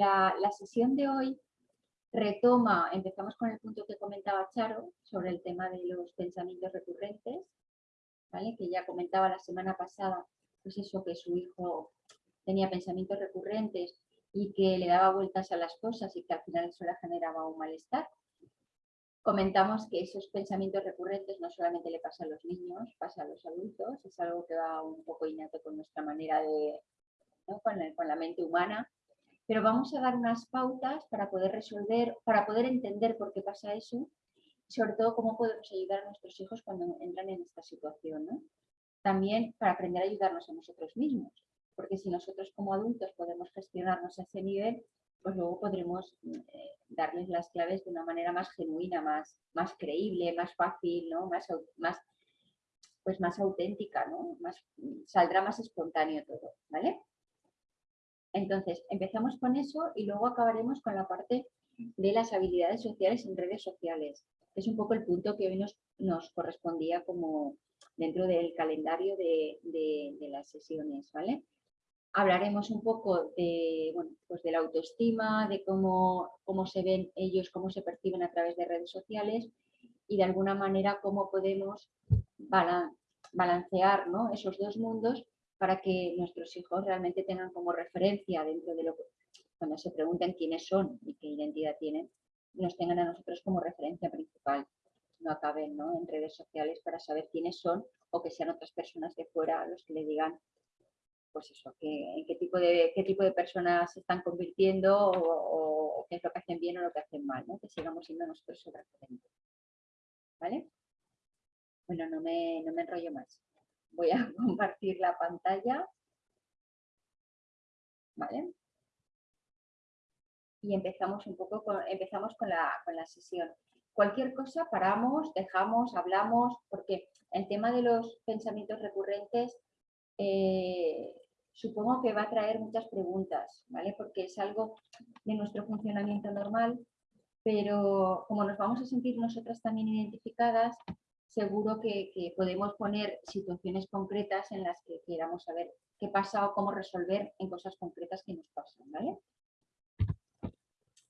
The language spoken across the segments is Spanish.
La, la, sesión de hoy retoma, empezamos con el punto que comentaba Charo sobre el tema de los pensamientos recurrentes, que ya comentaba la semana pasada, pues eso, que su hijo tenía pensamientos recurrentes y que le daba vueltas a las cosas y que al final eso le generaba un malestar. Comentamos que esos pensamientos recurrentes no solamente le pasa a los niños, pasa a los adultos, es algo que va un poco innato con nuestra manera de, con, la mente humana, pero vamos a dar unas pautas para poder resolver, para poder entender por qué pasa eso sobre todo cómo podemos ayudar a nuestros hijos cuando entran en esta situación. También para aprender a ayudarnos a nosotros mismos, porque si nosotros como adultos podemos gestionarnos a ese nivel, pues luego podremos eh, darles las claves de una manera más genuina, más, más creíble, más fácil, ¿no? más, más, pues más auténtica, ¿no? más, saldrá más espontáneo todo, ¿vale? Entonces, empezamos con eso y luego acabaremos con la parte de las habilidades sociales en redes sociales. Es un poco el punto que hoy nos, correspondía como dentro del calendario de, de, de las sesiones, ¿vale? hablaremos un poco de, bueno, pues de la autoestima, de cómo, cómo se ven ellos, cómo se perciben a través de redes sociales y de alguna manera cómo podemos balancear ¿no? esos dos mundos para que nuestros hijos realmente tengan como referencia dentro de lo que, cuando se pregunten quiénes son y qué identidad tienen, nos tengan a nosotros como referencia principal. No acaben ¿no? en redes sociales para saber quiénes son o que sean otras personas de fuera los que le digan pues eso, en qué tipo de, qué tipo de personas se están convirtiendo o, qué es lo que hacen bien o lo que hacen mal, ¿no? que sigamos siendo nosotros su referente. ¿Vale? Bueno, no me, no me enrollo más. Voy a compartir la pantalla. ¿Vale? Y empezamos un poco con, empezamos con la, con la sesión. Cualquier cosa paramos, dejamos, hablamos, porque el tema de los pensamientos recurrentes eh, supongo que va a traer muchas preguntas, ¿vale? Porque es algo de nuestro funcionamiento normal, pero como nos vamos a sentir nosotras también identificadas, seguro que, podemos poner situaciones concretas en las que queramos saber qué pasa o cómo resolver en cosas concretas que nos pasan, ¿vale?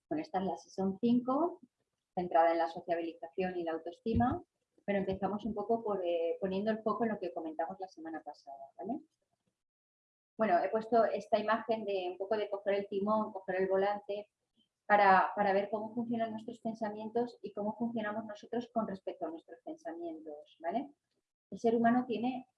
Bueno, esta es la sesión 5, centrada en la sociabilización y la autoestima pero empezamos un poco por, eh, poniendo el foco en lo que comentamos la semana pasada. Bueno, he puesto esta imagen de un poco de coger el timón, coger el volante, para, ver cómo funcionan nuestros pensamientos y cómo funcionamos nosotros con respecto a nuestros pensamientos. ¿vale? El ser humano tiene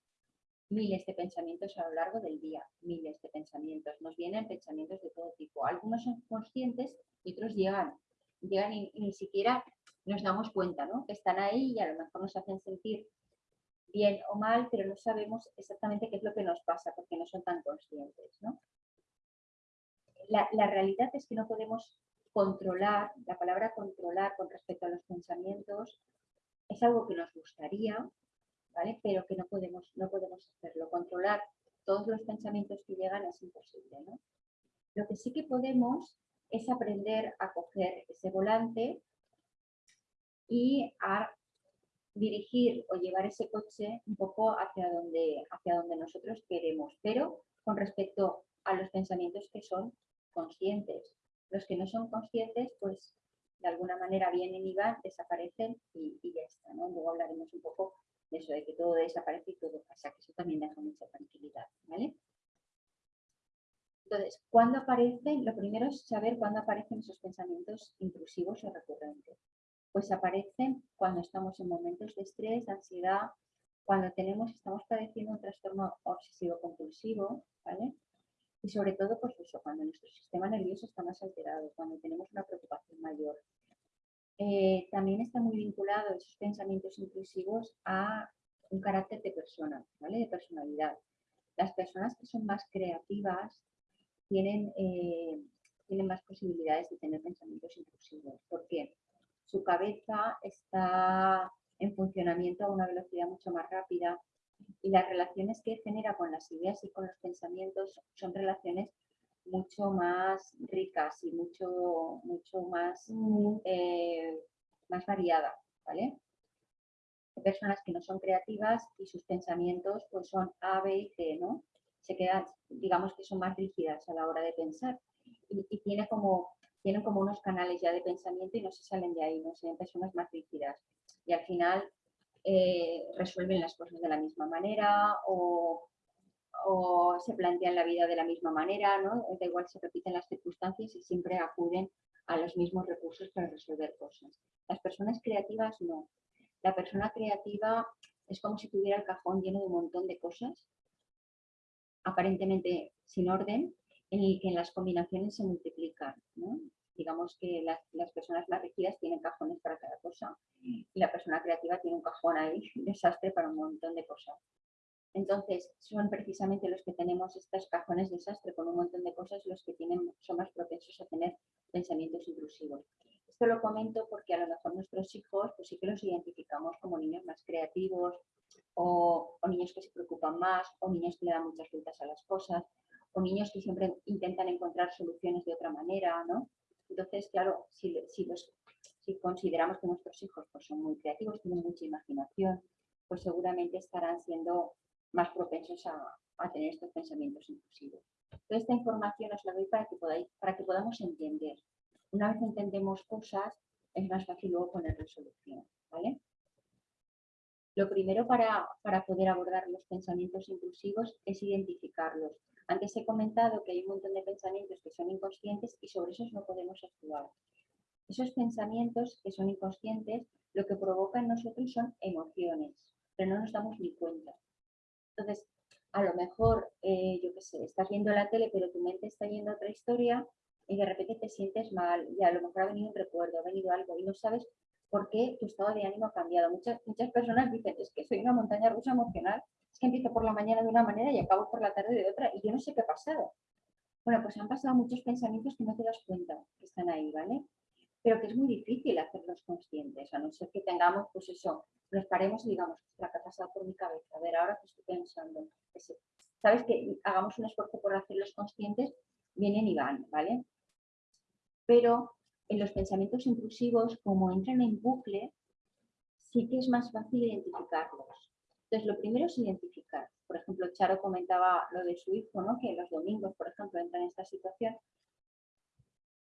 miles de pensamientos a lo largo del día, miles de pensamientos. Nos vienen pensamientos de todo tipo. Algunos son conscientes y otros llegan, llegan y ni siquiera nos damos cuenta ¿no? que están ahí y a lo mejor nos hacen sentir bien o mal, pero no sabemos exactamente qué es lo que nos pasa porque no son tan conscientes. ¿no? La, la, realidad es que no podemos controlar, la palabra controlar con respecto a los pensamientos es algo que nos gustaría, ¿vale? pero que no podemos, no podemos hacerlo. Controlar todos los pensamientos que llegan es imposible. ¿no? Lo que sí que podemos es aprender a coger ese volante y a dirigir o llevar ese coche un poco hacia donde, hacia donde nosotros queremos, pero con respecto a los pensamientos que son conscientes. Los que no son conscientes, pues de alguna manera vienen y van, desaparecen y, ya está. Luego hablaremos un poco de eso, de que todo desaparece y todo pasa, que eso también deja mucha tranquilidad. Entonces, ¿cuándo aparecen? Lo primero es saber cuándo aparecen esos pensamientos intrusivos o recurrentes pues aparecen cuando estamos en momentos de estrés, ansiedad, cuando tenemos, estamos padeciendo un trastorno obsesivo compulsivo, ¿vale? Y sobre todo, pues eso, cuando nuestro sistema nervioso está más alterado, cuando tenemos una preocupación mayor. Eh, también está muy vinculado esos pensamientos intrusivos a un carácter de persona, ¿vale? De personalidad. Las personas que son más creativas tienen, eh, tienen más posibilidades de tener pensamientos intrusivos. ¿Por qué? su cabeza está en funcionamiento a una velocidad mucho más rápida y las relaciones que genera con las ideas y con los pensamientos son relaciones mucho más ricas y mucho, mucho más, mm. eh, más variadas, ¿vale? Personas que no son creativas y sus pensamientos pues son A, B y C, ¿no? Se quedan, digamos que son más rígidas a la hora de pensar. y, tiene como, tienen como unos canales ya de pensamiento y no se salen de ahí, no sean personas más rígidas. Y al final eh, resuelven las cosas de la misma manera o, se plantean la vida de la misma manera, ¿no? Da igual se repiten las circunstancias y siempre acuden a los mismos recursos para resolver cosas. Las personas creativas no. La persona creativa es como si tuviera el cajón lleno de un montón de cosas, aparentemente sin orden, en el que las combinaciones se multiplican. Digamos que las, personas más rígidas tienen cajones para cada cosa y la persona creativa tiene un cajón ahí, un desastre para un montón de cosas. Entonces, son precisamente los que tenemos estos cajones desastre con un montón de cosas los que tienen, son más propensos a tener pensamientos intrusivos. Esto lo comento porque a lo mejor nuestros hijos, pues sí que los identificamos como niños más creativos o, niños que se preocupan más o niños que le dan muchas vueltas a las cosas o niños que siempre intentan encontrar soluciones de otra manera, ¿no? Entonces, claro, si, si consideramos que nuestros hijos pues, son muy creativos, tienen mucha imaginación, pues seguramente estarán siendo más propensos a, tener estos pensamientos intrusivos. Toda esta información os la doy para que, podáis, para que podamos entender. Una vez entendemos cosas, es más fácil luego poner resolución. ¿vale? Lo primero para, para poder abordar los pensamientos intrusivos es identificarlos. Antes he comentado que hay un montón de pensamientos que son inconscientes y sobre esos no podemos actuar. Esos pensamientos que son inconscientes lo que provocan en nosotros son emociones, pero no nos damos ni cuenta. Entonces, a lo mejor, eh, yo qué sé, estás viendo la tele, pero tu mente está yendo a otra historia y de repente te sientes mal y a lo mejor ha venido un recuerdo, ha venido algo y no sabes por qué tu estado de ánimo ha cambiado. Muchas, muchas personas dicen, es que soy una montaña rusa emocional, es que empiezo por la mañana de una manera y acabo por la tarde de otra y yo no sé qué ha pasado. Bueno, pues han pasado muchos pensamientos que no te das cuenta que están ahí, ¿vale? Pero que es muy difícil hacerlos conscientes, a no ser que tengamos, pues eso, nos paremos y digamos, la que ha pasado por mi cabeza, a ver, ahora que estoy pensando. Sabes que hagamos un esfuerzo por hacerlos conscientes, vienen y van, ¿vale? Pero en los pensamientos intrusivos, como entran en bucle, sí que es más fácil identificarlos. Entonces, lo primero es identificar. Por ejemplo, Charo comentaba lo de su hijo, ¿no? que los domingos, por ejemplo, entra en esta situación.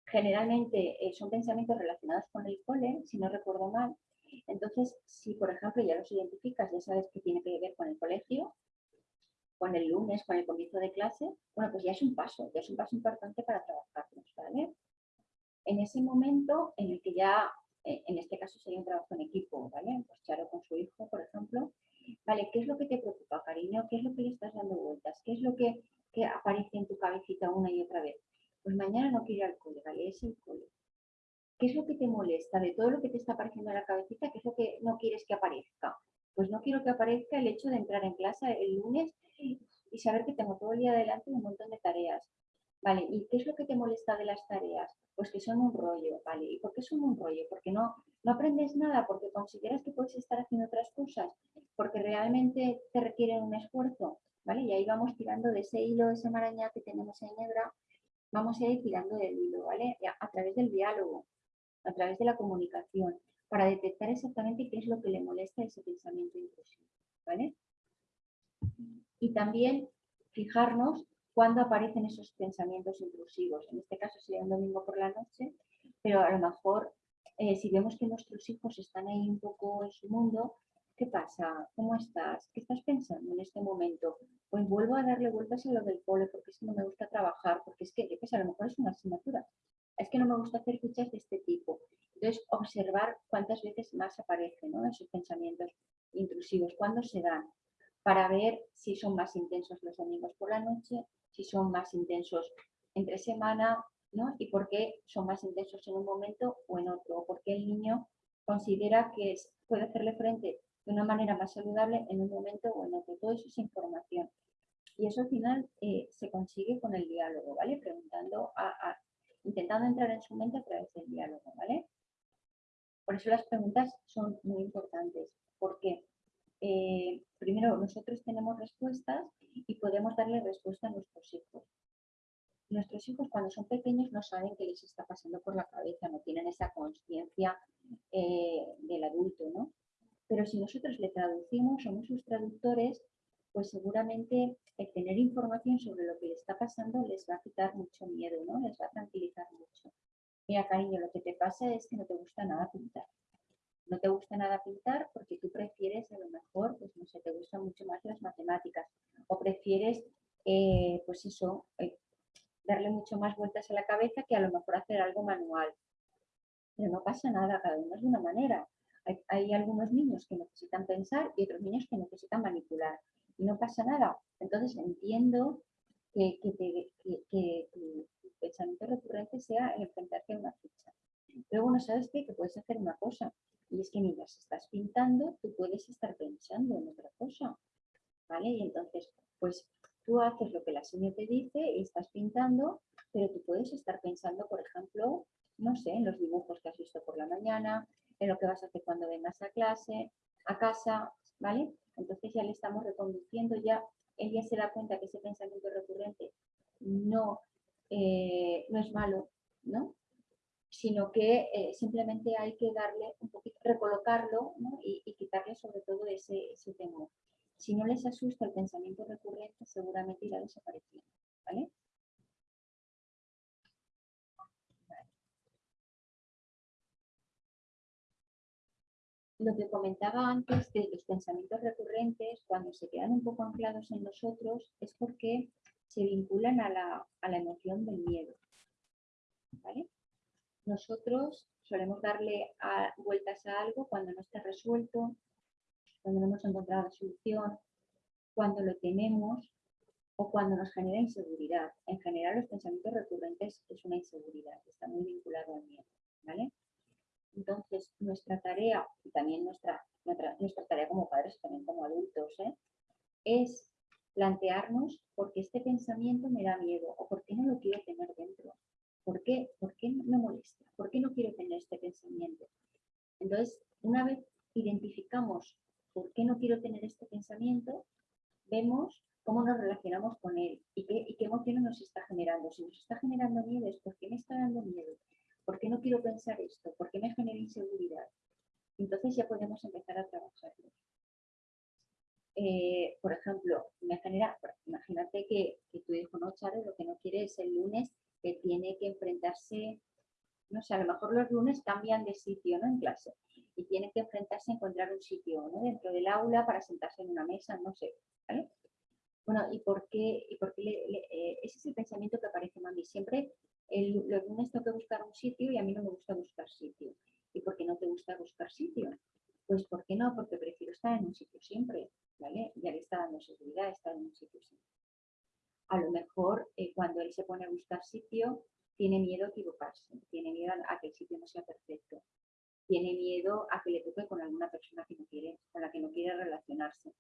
Generalmente eh, son pensamientos relacionados con el cole, si no recuerdo mal, entonces, si por ejemplo ya los identificas, ya sabes que tiene que ver con el colegio, con el lunes, con el comienzo de clase, bueno, pues ya es un paso, ya es un paso importante para trabajarlos, ¿vale? En ese momento en el que ya, eh, en este caso sería un trabajo en equipo, ¿vale? Pues Charo con su hijo, por ejemplo, ¿vale? ¿Qué es lo que te preocupa, cariño? ¿Qué es lo que le estás dando vueltas? ¿Qué es lo que, que aparece en tu cabecita una y otra vez? Pues mañana no quiero ir al cole, ¿vale? Es el cole. ¿Qué es lo que te molesta de todo lo que te está apareciendo en la cabecita? ¿Qué es lo que no quieres que aparezca? Pues no quiero que aparezca el hecho de entrar en clase el lunes y saber que tengo todo el día adelante un montón de tareas. Vale, ¿y qué es lo que te molesta de las tareas? Pues que son un rollo, ¿vale? ¿Y por qué son un rollo? Porque no, no aprendes nada, porque consideras que puedes estar haciendo otras cosas, porque realmente te requieren un esfuerzo, ¿vale? Y ahí vamos tirando de ese hilo, ese maraña que tenemos en hebra, vamos a ir tirando del hilo, ¿vale? A través del diálogo a través de la comunicación, para detectar exactamente qué es lo que le molesta ese pensamiento intrusivo. ¿vale? Y también fijarnos cuándo aparecen esos pensamientos intrusivos. En este caso sería un domingo por la noche, pero a lo mejor eh, si vemos que nuestros hijos están ahí un poco en su mundo, ¿qué pasa? ¿Cómo estás? ¿Qué estás pensando en este momento? Pues vuelvo a darle vueltas a lo del cole porque es que no me gusta trabajar, porque es que, a lo mejor es una asignatura es que no me gusta hacer fichas de este tipo. Entonces, observar cuántas veces más aparecen esos pensamientos intrusivos, cuándo se dan, para ver si son más intensos los domingos por la noche, si son más intensos entre semana, ¿no? y por qué son más intensos en un momento o en otro, o por qué el niño considera que puede hacerle frente de una manera más saludable en un momento o en otro. Todo eso es información. Y eso al final eh, se consigue con el diálogo, ¿vale? Preguntando a, intentando entrar en su mente a través del diálogo, ¿vale? Por eso las preguntas son muy importantes, porque eh, primero nosotros tenemos respuestas y podemos darle respuesta a nuestros hijos. Nuestros hijos cuando son pequeños no saben qué les está pasando por la cabeza, no tienen esa conciencia eh, del adulto, ¿no? Pero si nosotros le traducimos, somos sus traductores, pues seguramente el tener información sobre lo que le está pasando les va a quitar mucho miedo, ¿no? Les va a tranquilizar mucho. Mira, cariño, lo que te pasa es que no te gusta nada pintar. No te gusta nada pintar porque tú prefieres, a lo mejor, pues no sé, te gustan mucho más las matemáticas o prefieres, eh, pues eso, eh, darle mucho más vueltas a la cabeza que a lo mejor hacer algo manual. Pero no pasa nada, cada uno es de una manera. Hay, algunos niños que necesitan pensar y otros niños que necesitan manipular. Y no pasa nada. Entonces entiendo que, que, tu pensamiento recurrente sea el enfrentarte a una ficha. Pero bueno, ¿sabes qué? Que puedes hacer una cosa. Y es que mientras estás pintando, tú puedes estar pensando en otra cosa. ¿Vale? Y entonces, pues tú haces lo que la señora te dice y estás pintando, pero tú puedes estar pensando, por ejemplo, no sé, en los dibujos que has visto por la mañana, en lo que vas a hacer cuando vengas a clase, a casa, ¿vale? Entonces ya le estamos reconduciendo, ya él ya se da cuenta que ese pensamiento recurrente no, eh, no es malo, ¿no? Sino que eh, simplemente hay que darle un poquito, recolocarlo y, quitarle sobre todo ese, ese temor. Si no les asusta el pensamiento recurrente, seguramente irá desapareciendo, ¿vale? lo que comentaba antes de los pensamientos recurrentes, cuando se quedan un poco anclados en nosotros, es porque se vinculan a la, emoción del miedo. Nosotros solemos darle vueltas a algo cuando no está resuelto, cuando no hemos encontrado la solución, cuando lo tememos o cuando nos genera inseguridad. En general, los pensamientos recurrentes es una inseguridad, está muy vinculado al miedo. ¿vale? Entonces, nuestra tarea, y también nuestra, nuestra, tarea como padres, también como adultos, ¿eh? es plantearnos por qué este pensamiento me da miedo o por qué no lo quiero tener dentro. ¿Por qué? ¿Por qué me molesta? ¿Por qué no quiero tener este pensamiento? Entonces, una vez identificamos por qué no quiero tener este pensamiento, vemos cómo nos relacionamos con él y qué, y qué emociones nos está generando. Si nos está generando miedo, es porque me está dando miedo. ¿Por qué no quiero pensar esto? ¿Por qué me genera inseguridad? Entonces ya podemos empezar a trabajarlo. Eh, por ejemplo, me genera, imagínate que, tu hijo no, Charo, lo que no quiere es el lunes que tiene que enfrentarse, no sé, a lo mejor los lunes cambian de sitio, ¿no? En clase, y tiene que enfrentarse a encontrar un sitio, ¿no? Dentro del aula para sentarse en una mesa, no sé, ¿vale? Bueno, ¿y por qué, y por qué eh, ese es el pensamiento que aparece mami? Siempre el, los lunes tengo que buscar un sitio y a mí no me gusta buscar sitio. ¿Y por qué no te gusta buscar sitio? Pues ¿por qué no? Porque prefiero estar en un sitio siempre, ¿vale? Ya le está dando seguridad estar en un sitio siempre. A lo mejor eh, cuando él se pone a buscar sitio, tiene miedo a equivocarse, tiene miedo a que el sitio no sea perfecto, tiene miedo a que le toque con alguna persona que no quiere, con la que no quiere relacionarse,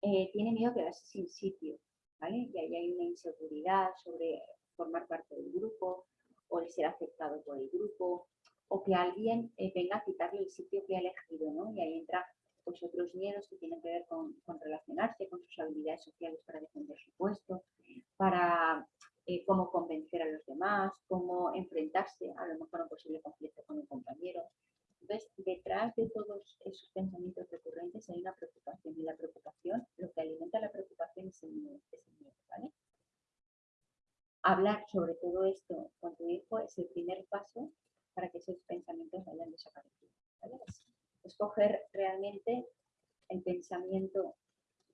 eh, tiene miedo a quedarse sin sitio, ¿vale? Y ahí hay una inseguridad sobre formar parte del grupo o el ser aceptado por el grupo o que alguien eh, venga a quitarle el sitio que ha elegido, ¿no? Y ahí entra pues otros miedos que tienen que ver con, relacionarse, con sus habilidades sociales para defender su puesto, para eh, cómo convencer a los demás, cómo enfrentarse a lo mejor a un posible conflicto con un compañero. Entonces, detrás de todos esos pensamientos recurrentes hay una preocupación y la preocupación, lo que alimenta la preocupación es el miedo, es el miedo ¿vale? hablar sobre todo esto con tu hijo es el primer paso para que esos pensamientos vayan desapareciendo. Escoger realmente el pensamiento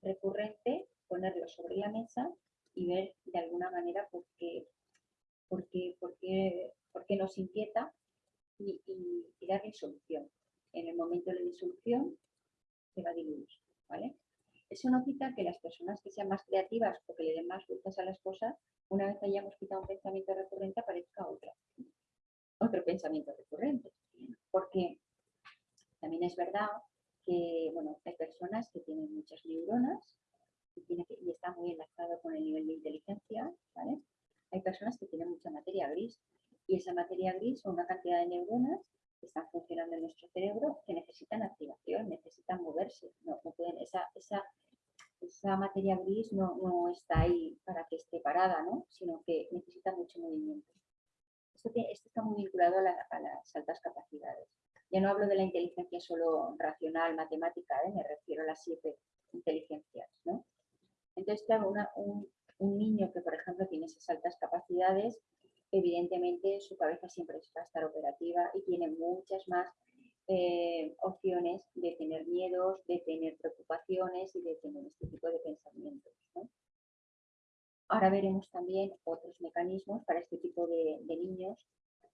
recurrente, ponerlo sobre la mesa y ver de alguna manera por qué, por qué, por qué, por qué nos inquieta y, y, darle solución. En el momento de la disolución se va a diluir. ¿vale? Eso no quita que las personas que sean más creativas o que le den más vueltas a las cosas una vez hayamos quitado un pensamiento recurrente, aparezca otra, otro pensamiento recurrente. Porque también es verdad que bueno, hay personas que tienen muchas neuronas y, está muy enlazado con el nivel de inteligencia. ¿vale? Hay personas que tienen mucha materia gris y esa materia gris son una cantidad de neuronas que están funcionando en nuestro cerebro que necesitan activación, necesitan moverse. No, pueden, esa, esa esa materia gris no, está ahí para que esté parada, ¿no? sino que necesita mucho movimiento. Esto, está muy vinculado a, las altas capacidades. Ya no hablo de la inteligencia solo racional, matemática, ¿eh? me refiero a las siete inteligencias. Entonces, claro, un, niño que, por ejemplo, tiene esas altas capacidades, evidentemente su cabeza siempre va a estar operativa y tiene muchas más eh, opciones de tener miedos, de tener preocupaciones y de tener este tipo de pensamientos. Ahora veremos también otros mecanismos para este tipo de, niños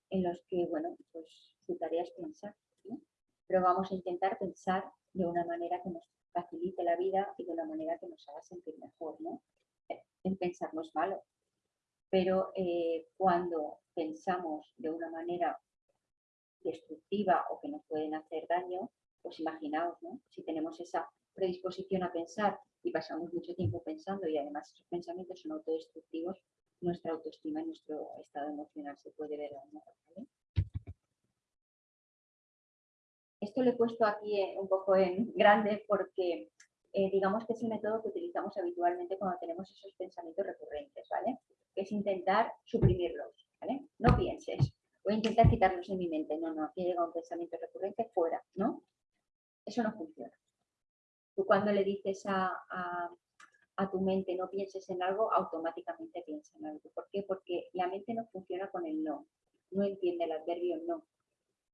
en los que, bueno, pues su tarea es pensar, pero vamos a intentar pensar de una manera que nos facilite la vida y de una manera que nos haga sentir mejor, ¿no? El pensar no es malo, pero eh, cuando pensamos de una manera destructiva o que nos pueden hacer daño, pues imaginaos, ¿no? Si tenemos esa predisposición a pensar y pasamos mucho tiempo pensando y además esos pensamientos son autodestructivos, nuestra autoestima y nuestro estado emocional se puede ver dañado. Esto lo he puesto aquí eh, un poco en grande porque eh, digamos que es el método que utilizamos habitualmente cuando tenemos esos pensamientos recurrentes, ¿vale? Es intentar suprimirlos, ¿vale? No pienses, voy a intentar quitarlos de mi mente. No, no, aquí llega un pensamiento recurrente fuera, ¿no? Eso no funciona. Tú cuando le dices a, tu mente no pienses en algo, automáticamente piensa en algo. ¿Por qué? Porque la mente no funciona con el no. No entiende el adverbio no.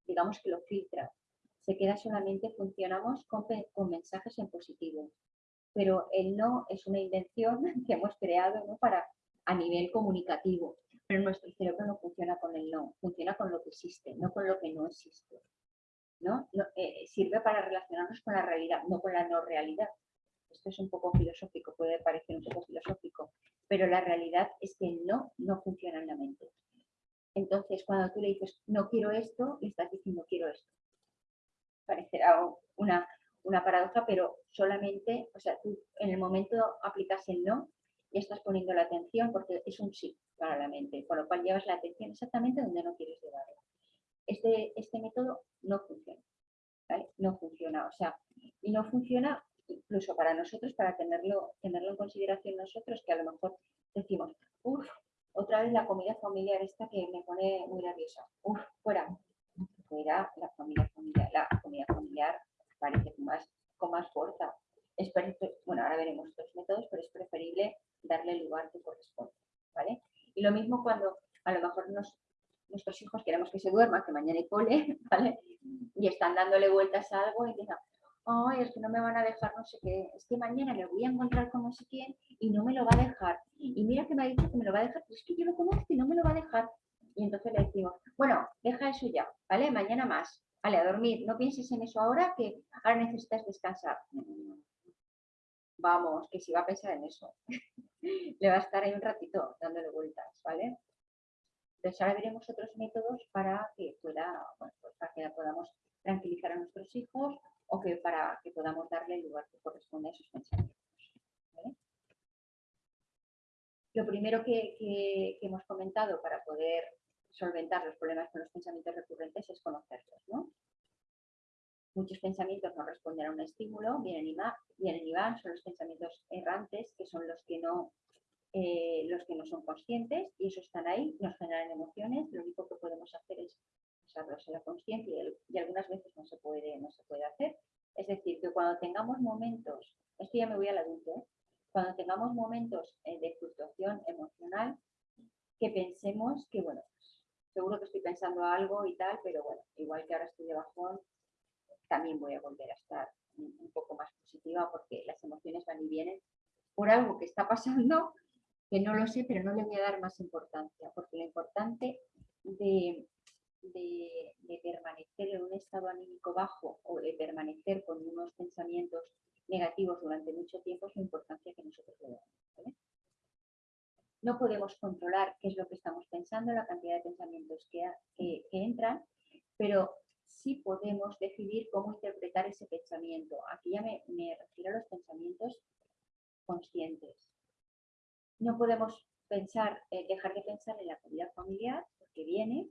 Digamos que lo filtra. Se queda solamente, funcionamos con, mensajes en positivo. Pero el no es una invención que hemos creado ¿no? para a nivel comunicativo pero nuestro cerebro no funciona con el no, funciona con lo que existe, no con lo que no existe. ¿no? Eh, sirve para relacionarnos con la realidad, no con la no realidad. Esto es un poco filosófico, puede parecer un poco filosófico, pero la realidad es que el no no funciona en la mente. Entonces, cuando tú le dices no quiero esto, le estás diciendo quiero esto. Parecerá una, una paradoja, pero solamente, o sea, tú en el momento aplicas el no y estás poniendo la atención porque es un sí para la mente, con lo cual llevas la atención exactamente donde no quieres llevarla. Este, este método no funciona, No funciona, o sea, y no funciona incluso para nosotros, para tenerlo, tenerlo en consideración nosotros, que a lo mejor decimos, uff, otra vez la comida familiar esta que me pone muy nerviosa, uff, fuera, fuera la familia familiar, la comida familiar parece con más, con más fuerza. Es bueno, ahora veremos estos métodos, pero es preferible darle el lugar que corresponde, ¿vale? Y lo mismo cuando a lo mejor nuestros hijos queremos que se duerman, que mañana hay cole, ¿vale? Y están dándole vueltas a algo y dicen, ay, es que no me van a dejar no sé qué, es que mañana me voy a encontrar con no sé quién y no me lo va a dejar. Y mira que me ha dicho que me lo va a dejar, pero es que yo lo conozco y no me lo va a dejar. Y entonces le decimos, bueno, deja eso ya, ¿vale? Mañana más. Vale, a dormir, no pienses en eso ahora, que ahora necesitas descansar vamos, que si va a pensar en eso, le va a estar ahí un ratito dándole vueltas, ¿vale? Entonces ahora veremos otros métodos para que pueda, pues para que podamos tranquilizar a nuestros hijos o que para que podamos darle el lugar que corresponde a sus pensamientos. Lo primero que, hemos comentado para poder solventar los problemas con los pensamientos recurrentes es conocerlos, ¿no? Muchos pensamientos no responden a un estímulo, vienen y, vienen y van, son los pensamientos errantes, que son los que no eh, los que no son conscientes y esos están ahí, nos generan emociones, lo único que podemos hacer es usarlos en la conciencia y, algunas veces no se, puede, no se puede hacer. Es decir, que cuando tengamos momentos, esto ya me voy al adulto, ¿eh? cuando tengamos momentos eh, de fluctuación emocional, que pensemos que, bueno, seguro que estoy pensando algo y tal, pero bueno, igual que ahora estoy de bajón, también voy a volver a estar un poco más positiva porque las emociones van y vienen por algo que está pasando, que no lo sé, pero no le voy a dar más importancia, porque lo importante de, permanecer en un estado anímico bajo o de permanecer con unos pensamientos negativos durante mucho tiempo es la importancia que nosotros le damos. No podemos controlar qué es lo que estamos pensando, la cantidad de pensamientos que, que entran, pero sí podemos decidir cómo interpretar ese pensamiento. Aquí ya me, refiero a los pensamientos conscientes. No podemos pensar, eh, dejar de pensar en la comida familiar, porque viene,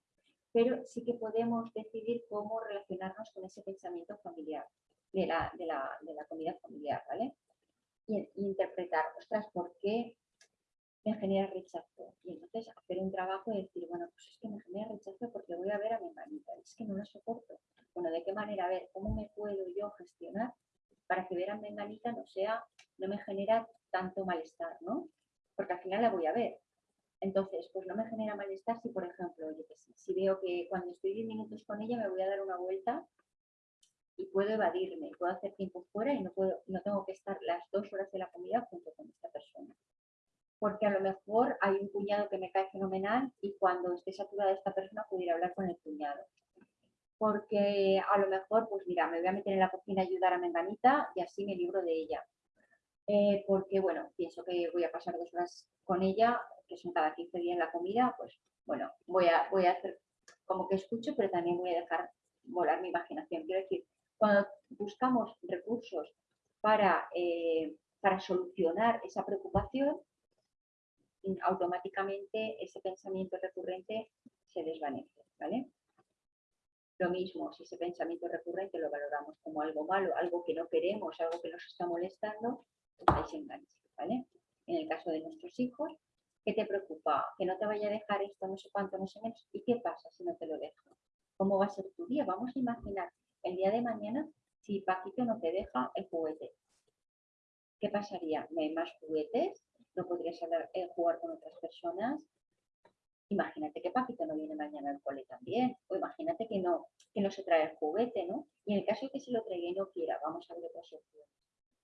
pero sí que podemos decidir cómo relacionarnos con ese pensamiento familiar, de la, de la, comida familiar, ¿vale? Y, interpretar, ostras, ¿por qué me genera rechazo. Y entonces hacer un trabajo y decir, bueno, pues es que me genera rechazo porque voy a ver a mi hermanita, es que no lo soporto. Bueno, ¿de qué manera? Ver, ¿cómo me puedo yo gestionar para que ver a mi hermanita no sea, no me genera tanto malestar, ¿no? Porque al final la voy a ver. Entonces, pues no me genera malestar si, por ejemplo, si veo que cuando estoy 10 minutos con ella me voy a dar una vuelta y puedo evadirme, puedo hacer tiempo fuera y no, puedo, no tengo que estar las dos horas de la comida junto con esta persona. Porque a lo mejor hay un cuñado que me cae fenomenal y cuando esté saturada esta persona pudiera hablar con el cuñado. Porque a lo mejor, pues mira, me voy a meter en la cocina a ayudar a Menganita y así me libro de ella. Eh, porque, bueno, pienso que voy a pasar dos horas con ella, que son cada 15 días la comida, pues, bueno, voy a, voy a hacer como que escucho, pero también voy a dejar volar mi imaginación. Quiero decir, cuando buscamos recursos para, eh, para solucionar esa preocupación, automáticamente ese pensamiento recurrente se desvanece, ¿vale? Lo mismo, si ese pensamiento recurrente lo valoramos como algo malo, algo que no queremos, algo que nos está molestando, pues engancha, ¿vale? En el caso de nuestros hijos, ¿qué te preocupa? Que no te vaya a dejar esto, no sé cuánto, no sé menos. ¿Y qué pasa si no te lo dejo? ¿Cómo va a ser tu día? Vamos a imaginar el día de mañana, si Paquito no te deja el juguete, ¿qué pasaría? ¿No hay más juguetes? ¿No podrías eh, jugar con otras personas? Imagínate que Paquito no viene mañana al cole también, o imagínate que no, que no se trae el juguete, ¿no? Y en el caso de que se lo traiga y no quiera, vamos a ver otra opción.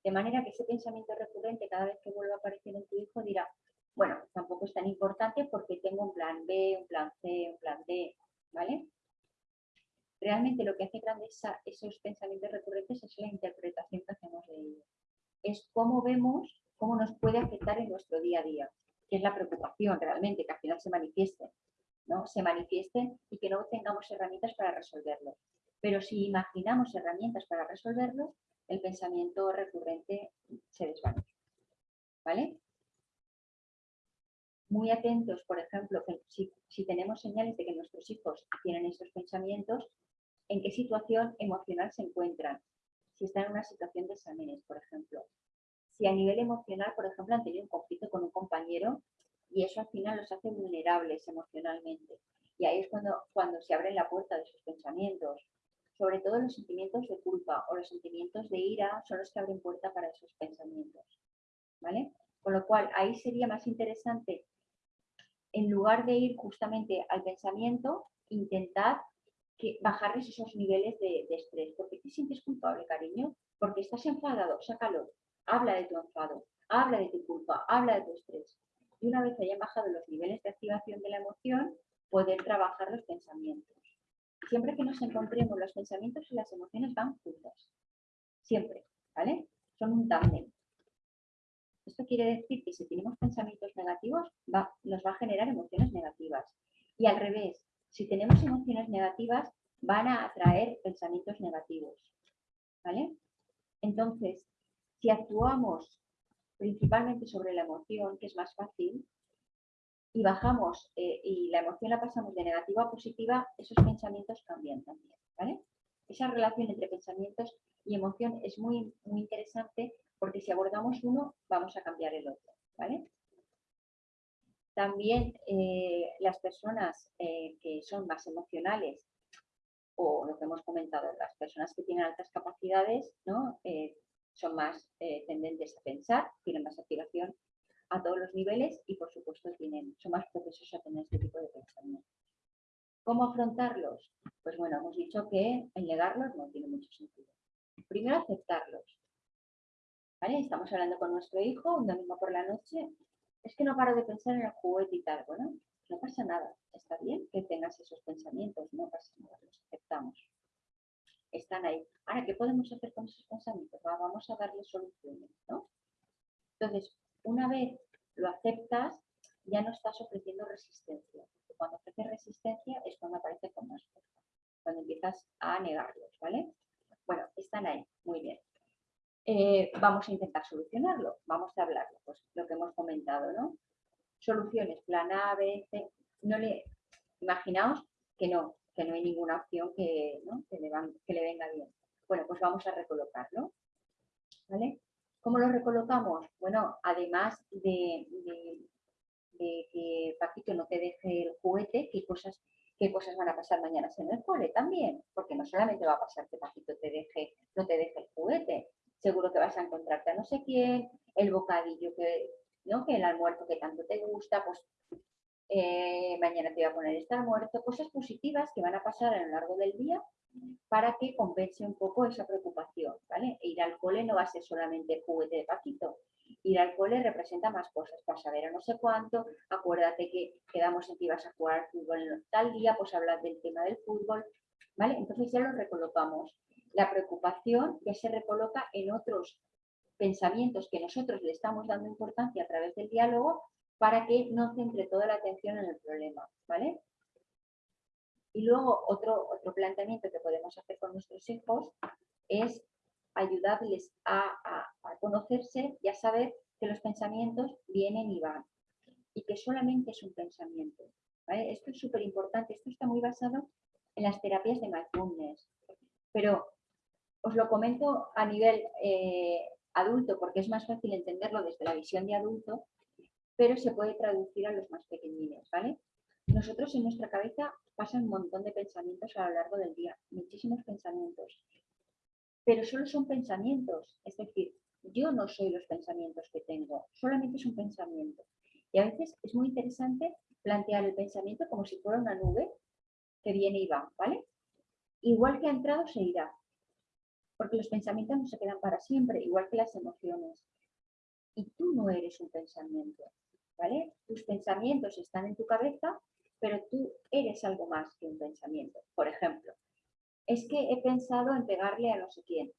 De manera que ese pensamiento recurrente, cada vez que vuelva a aparecer en tu hijo, dirá, bueno, tampoco es tan importante porque tengo un plan B, un plan C, un plan D, ¿vale? realmente lo que hace grandes esos pensamientos recurrentes es la interpretación que hacemos de ellos. Es cómo vemos, cómo nos puede afectar en nuestro día a día, que es la preocupación realmente, que al final se manifieste, ¿no? Se manifieste y que no tengamos herramientas para resolverlo. Pero si imaginamos herramientas para resolverlo, el pensamiento recurrente se desvanece. ¿Vale? Muy atentos, por ejemplo, si, si tenemos señales de que nuestros hijos tienen estos pensamientos, en qué situación emocional se encuentran, si están en una situación de exámenes, por ejemplo. Si a nivel emocional, por ejemplo, han tenido un conflicto con un compañero y eso al final los hace vulnerables emocionalmente. Y ahí es cuando, cuando se abre la puerta de sus pensamientos. Sobre todo los sentimientos de culpa o los sentimientos de ira son los que abren puerta para esos pensamientos. ¿Vale? Con lo cual, ahí sería más interesante, en lugar de ir justamente al pensamiento, intentar que bajarles esos niveles de, estrés. ¿Por qué te sientes culpable, cariño? Porque estás enfadado, sácalo. Habla de tu enfado, habla de tu culpa, habla de tu estrés. Y una vez hayan bajado los niveles de activación de la emoción, poder trabajar los pensamientos. Siempre que nos encontremos, los pensamientos y las emociones van juntos. Siempre, ¿vale? Son un tándem. Esto quiere decir que si tenemos pensamientos negativos, nos va a generar emociones negativas. Y al revés, si tenemos emociones negativas, van a atraer pensamientos negativos. ¿Vale? Entonces, si actuamos principalmente sobre la emoción, que es más fácil, y bajamos eh, y la emoción la pasamos de negativa a positiva, esos pensamientos cambian también. Esa relación entre pensamientos y emoción es muy, muy interesante porque si abordamos uno, vamos a cambiar el otro. También eh, las personas eh, que son más emocionales o lo que hemos comentado, las personas que tienen altas capacidades ¿no? Son más tendentes a pensar, tienen más activación a todos los niveles y por supuesto tienen, son más propensos a tener este tipo de pensamientos. ¿Cómo afrontarlos? Pues bueno, hemos dicho que en negarlos no tiene mucho sentido. Primero aceptarlos. ¿Vale? Estamos hablando con nuestro hijo un domingo por la noche es que no paro de pensar en el juguete y tal. Bueno, no pasa nada, está bien que tengas esos pensamientos, no pasa nada, los aceptamos. Están ahí. Ahora, ¿qué podemos hacer con esos pensamientos? vamos a darle soluciones, ¿no? Entonces, una vez lo aceptas, ya no estás ofreciendo resistencia. cuando ofreces resistencia es cuando aparece con más fuerza, cuando empiezas a negarlos, ¿vale? Bueno, están ahí, muy bien. Eh, vamos a intentar solucionarlo, vamos a hablarlo, pues lo que hemos comentado, ¿no? Soluciones, plan A, B, C, no le, imaginaos que no, que no hay ninguna opción que, le, que le venga bien. Bueno, pues vamos a recolocarlo, ¿vale? ¿Cómo lo recolocamos? Bueno, además de, que Paquito no te deje el juguete, ¿qué cosas, qué cosas van a pasar mañana en el cole también? Porque no solamente va a pasar que Paquito te deje, no te deje el juguete, seguro que vas a encontrarte a no sé quién, el bocadillo que, ¿no? que el almuerzo que tanto te gusta, pues eh, mañana te voy a poner estar muerto, cosas positivas que van a pasar a lo largo del día para que compense un poco esa preocupación. E ir al cole no va a ser solamente juguete de Paquito, ir al cole representa más cosas, a ver a no sé cuánto, acuérdate que quedamos en que ibas a jugar al fútbol tal día, pues hablar del tema del fútbol, ¿vale? Entonces ya lo recolocamos. La preocupación ya se recoloca en otros pensamientos que nosotros le estamos dando importancia a través del diálogo para que no centre toda la atención en el problema, ¿vale? Y luego otro, otro planteamiento que podemos hacer con nuestros hijos es ayudarles a, conocerse y a saber que los pensamientos vienen y van y que solamente es un pensamiento. Esto es súper importante, esto está muy basado en las terapias de mindfulness, pero os lo comento a nivel eh, adulto porque es más fácil entenderlo desde la visión de adulto pero se puede traducir a los más pequeñines, ¿vale? Nosotros en nuestra cabeza pasan un montón de pensamientos a lo largo del día, muchísimos pensamientos, pero solo son pensamientos, es decir, yo no soy los pensamientos que tengo, solamente es un pensamiento. Y a veces es muy interesante plantear el pensamiento como si fuera una nube que viene y va, ¿vale? Igual que ha entrado, se irá. Porque los pensamientos no se quedan para siempre, igual que las emociones. Y tú no eres un pensamiento. Tus pensamientos están en tu cabeza, pero tú eres algo más que un pensamiento. Por ejemplo, es que he pensado en pegarle a no sé quién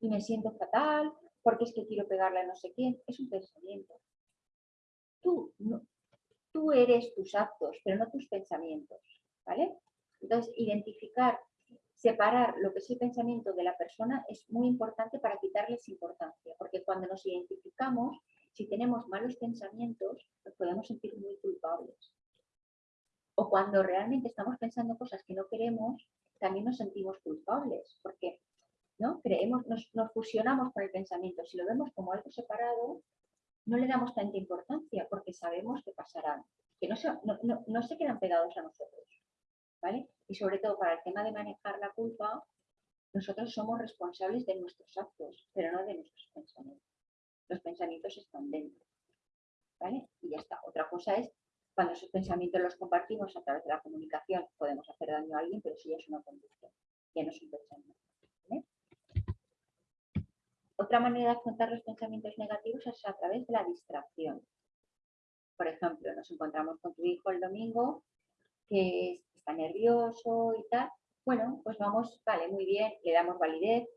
y me siento fatal porque es que quiero pegarle a no sé quién. Es un pensamiento. Tú, tú eres tus actos, pero no tus pensamientos, ¿vale? Entonces, identificar, separar lo que es el pensamiento de la persona es muy importante para quitarles importancia, porque cuando nos identificamos si tenemos malos pensamientos, nos podemos sentir muy culpables. O cuando realmente estamos pensando cosas que no queremos, también nos sentimos culpables, porque ¿no? Creemos, nos, fusionamos con el pensamiento. Si lo vemos como algo separado, no le damos tanta importancia porque sabemos que pasarán, que no se, no, se quedan pegados a nosotros. ¿vale? Y sobre todo para el tema de manejar la culpa, nosotros somos responsables de nuestros actos, pero no de nuestros pensamientos los pensamientos están dentro. ¿vale? Y ya está. Otra cosa es, cuando esos pensamientos los compartimos a través de la comunicación, podemos hacer daño a alguien, pero eso ya es una conducción, ya no es un pensamiento. Otra manera de afrontar los pensamientos negativos es a través de la distracción. Por ejemplo, nos encontramos con tu hijo el domingo que está nervioso y tal. Bueno, pues vamos, vale, muy bien, le damos validez,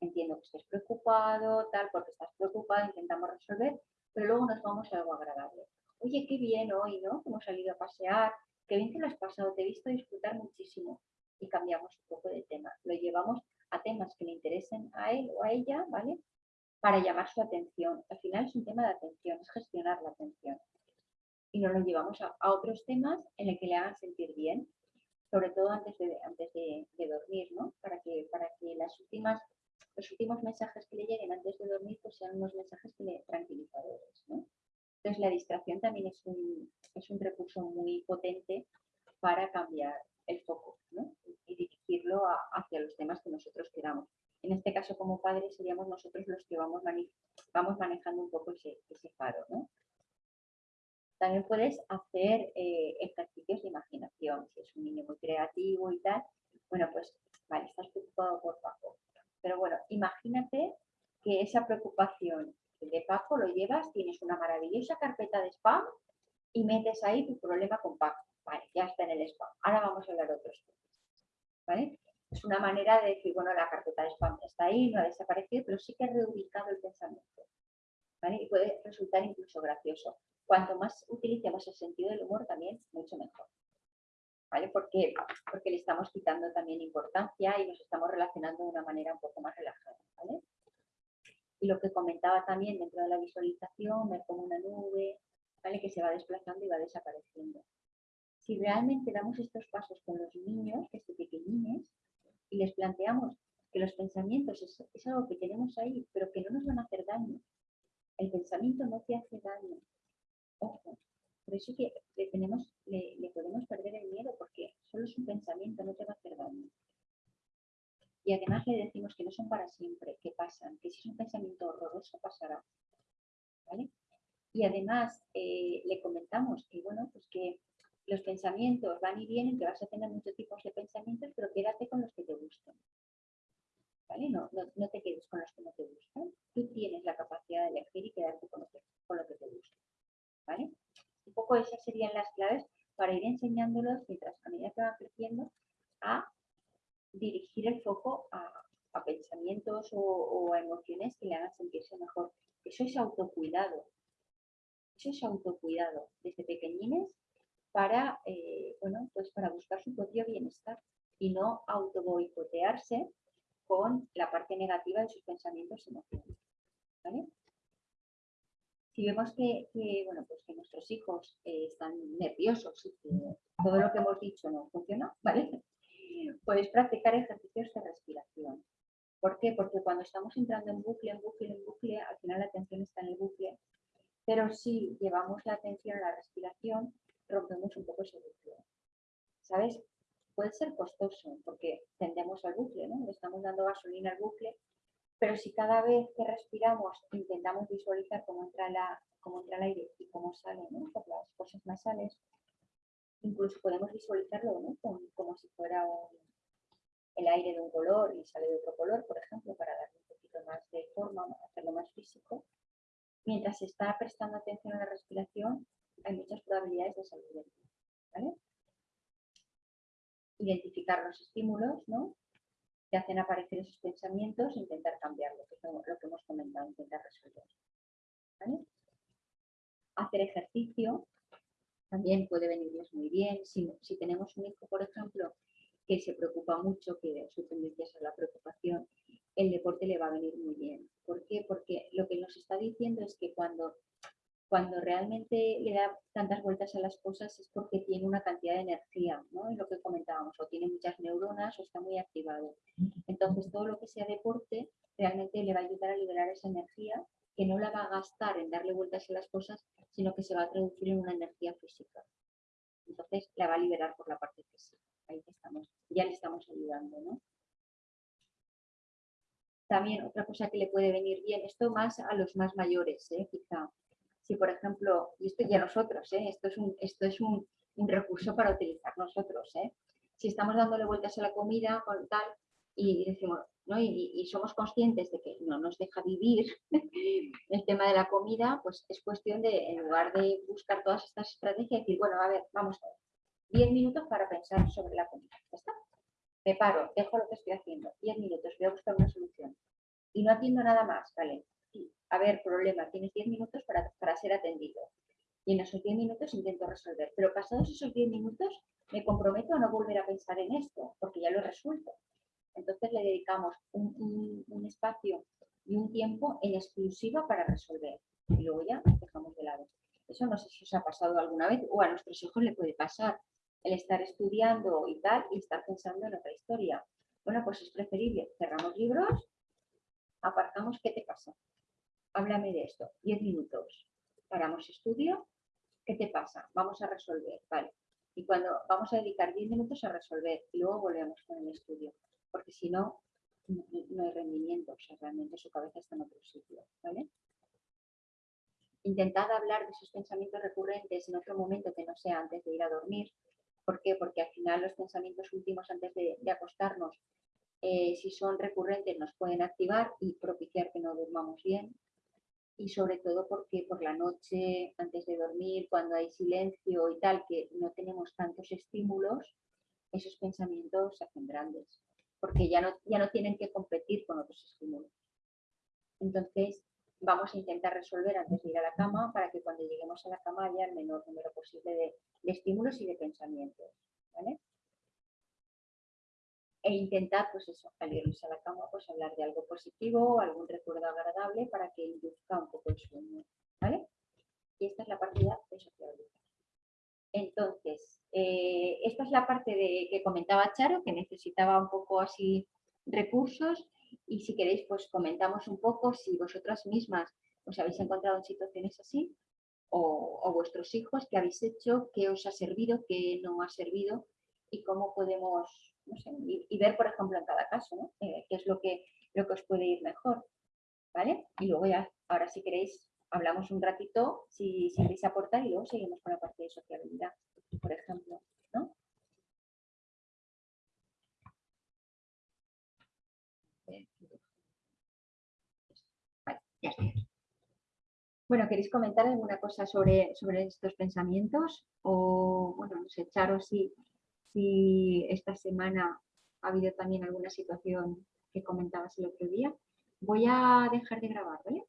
entiendo que estés preocupado, tal, porque estás preocupado, intentamos resolver, pero luego nos vamos a algo agradable. Oye, qué bien hoy, ¿no? Hemos salido a pasear, qué bien que lo has pasado, te he visto disfrutar muchísimo. Y cambiamos un poco de tema. Lo llevamos a temas que le interesen a él o a ella, ¿vale? Para llamar su atención. Al final es un tema de atención, es gestionar la atención. Y nos lo llevamos a, otros temas en el que le hagan sentir bien, sobre todo antes de, antes de, dormir, ¿no? Para que, para que las últimas los últimos mensajes que le lleguen antes de dormir pues sean unos mensajes tranquilizadores. ¿no? Entonces la distracción también es un, es un recurso muy potente para cambiar el foco ¿no? y dirigirlo hacia los temas que nosotros queramos. En este caso, como padres, seríamos nosotros los que vamos, vamos manejando un poco ese, ese faro. ¿no? También puedes hacer eh, ejercicios de imaginación. Si es un niño muy creativo y tal, bueno, pues, vale, estás preocupado por Paco. Pero bueno, imagínate que esa preocupación de Paco lo llevas, tienes una maravillosa carpeta de spam y metes ahí tu problema con Paco. Vale, ya está en el spam. Ahora vamos a hablar de otros temas. Es una manera de decir, bueno, la carpeta de spam está ahí, no ha desaparecido, pero sí que ha reubicado el pensamiento. Y puede resultar incluso gracioso. Cuanto más utilicemos el sentido del humor, también mucho mejor. ¿Vale? Porque, porque le estamos quitando también importancia y nos estamos relacionando de una manera un poco más relajada, ¿vale? Y lo que comentaba también dentro de la visualización, ver como una nube, ¿vale? Que se va desplazando y va desapareciendo. Si realmente damos estos pasos con los niños, desde pequeñines, y les planteamos que los pensamientos es, es algo que tenemos ahí, pero que no nos van a hacer daño. El pensamiento no te hace daño. Ojo, por eso que le, podemos perder el miedo porque solo es un pensamiento, no te va a hacer daño. Y además le decimos que no son para siempre, que pasan, que si es un pensamiento horroroso pasará. ¿vale? Y además eh, le comentamos que, bueno, pues que los pensamientos van y vienen, que vas a tener muchos tipos de pensamientos, pero quédate con los que te gustan. ¿Vale? No, no, te quedes con los que no te gustan. Tú tienes la capacidad de elegir y quedarte con lo que, con lo que te gusta. ¿Vale? Un poco esas serían las claves para ir enseñándolos mientras a medida que van creciendo a dirigir el foco a, pensamientos o, a emociones que le hagan sentirse mejor. Eso es autocuidado. Eso es autocuidado desde pequeñines para, eh, bueno, pues para buscar su propio bienestar y no autoboicotearse con la parte negativa de sus pensamientos y emociones. Si vemos que, bueno, pues que nuestros hijos eh, están nerviosos y que todo lo que hemos dicho no funciona, ¿vale? Podéis practicar ejercicios de respiración. ¿Por qué? Porque cuando estamos entrando en bucle, en bucle, en bucle, al final la atención está en el bucle, pero si llevamos la atención a la respiración, rompemos un poco ese bucle. ¿Sabes? Puede ser costoso porque tendemos al bucle, ¿no? Le estamos dando gasolina al bucle, pero si cada vez que respiramos intentamos visualizar cómo entra, la, cómo entra el aire y cómo sale ¿no? por las cosas nasales, incluso podemos visualizarlo ¿no? como, si fuera el aire de un color y sale de otro color, por ejemplo, para darle un poquito más de forma, hacerlo más físico. Mientras se está prestando atención a la respiración, hay muchas probabilidades de salir ¿vale? Identificar los estímulos, ¿no? Que hacen aparecer esos pensamientos e intentar cambiarlo, que es lo que hemos comentado, intentar resolver. Hacer ejercicio, también puede venirles muy bien. Si, tenemos un hijo, por ejemplo, que se preocupa mucho, que su tendencia es a la preocupación, el deporte le va a venir muy bien. ¿Por qué? Porque lo que nos está diciendo es que cuando, cuando realmente le da tantas vueltas a las cosas es porque tiene una cantidad de energía, ¿no? Es lo que comentábamos, o tiene muchas neuronas o está muy activado. Entonces, todo lo que sea deporte realmente le va a ayudar a liberar esa energía que no la va a gastar en darle vueltas a las cosas, sino que se va a traducir en una energía física. Entonces la va a liberar por la parte física. Ahí estamos, ya le estamos ayudando, ¿no? También otra cosa que le puede venir bien, esto más a los más mayores, ¿eh? quizá. Si por ejemplo, y esto ya nosotros, ¿eh? esto es, un, esto es un, recurso para utilizar nosotros. ¿eh? Si estamos dándole vueltas a la comida con tal, y decimos, y, somos conscientes de que no nos deja vivir el tema de la comida, pues es cuestión de, en lugar de buscar todas estas estrategias, decir, bueno, a ver, vamos a ver, 10 minutos para pensar sobre la comida. ¿Ya está? Me paro, dejo lo que estoy haciendo, 10 minutos, voy a buscar una solución. Y no atiendo nada más, ¿vale? A ver, problema, tienes 10 minutos para, para ser atendido. Y en esos 10 minutos intento resolver. Pero pasados esos 10 minutos, me comprometo a no volver a pensar en esto, porque ya lo resuelto. Entonces le dedicamos un, espacio y un tiempo en exclusiva para resolver. Y luego ya dejamos de lado. Eso no sé si os ha pasado alguna vez o a nuestros hijos le puede pasar. El estar estudiando y tal y estar pensando en otra historia. Bueno, pues es preferible. Cerramos libros, aparcamos, ¿qué te pasa? Háblame de esto. Diez minutos. Paramos estudio, ¿qué te pasa? Vamos a resolver, vale. Y cuando vamos a dedicar diez minutos a resolver y luego volvemos con el estudio porque si no, no hay rendimiento, o sea, realmente su cabeza está en otro sitio, ¿vale? Intentad hablar de sus pensamientos recurrentes en otro momento que no sea antes de ir a dormir. ¿Por qué? Porque al final los pensamientos últimos antes de, acostarnos, eh, si son recurrentes, nos pueden activar y propiciar que no durmamos bien. Y sobre todo porque por la noche, antes de dormir, cuando hay silencio y tal, que no tenemos tantos estímulos, esos pensamientos se hacen grandes porque ya no, ya no tienen que competir con otros estímulos. Entonces, vamos a intentar resolver antes de ir a la cama para que cuando lleguemos a la cama haya el menor número posible de, estímulos y de pensamientos. ¿vale? E intentar, pues eso, al irnos a la cama, pues hablar de algo positivo, algún recuerdo agradable para que induzca un poco el sueño. ¿vale? Y esta es la partida de sociabilidad. Entonces, eh, esta es la parte de, que comentaba Charo, que necesitaba un poco así recursos y si queréis pues comentamos un poco si vosotras mismas os habéis encontrado en situaciones así o, vuestros hijos, qué habéis hecho, qué os ha servido, qué no ha servido y cómo podemos y, ver, por ejemplo, en cada caso, ¿no? Eh, qué es lo que, lo que os puede ir mejor. ¿Vale? Y luego ya, ahora si queréis, hablamos un ratito, si, queréis aportar, y luego seguimos con la parte de sociabilidad, por ejemplo. ¿no? Bueno, ¿queréis comentar alguna cosa sobre, sobre estos pensamientos? O, bueno, no sé, echaros si, si esta semana ha habido también alguna situación que comentabas el otro día. Voy a dejar de grabar, ¿vale?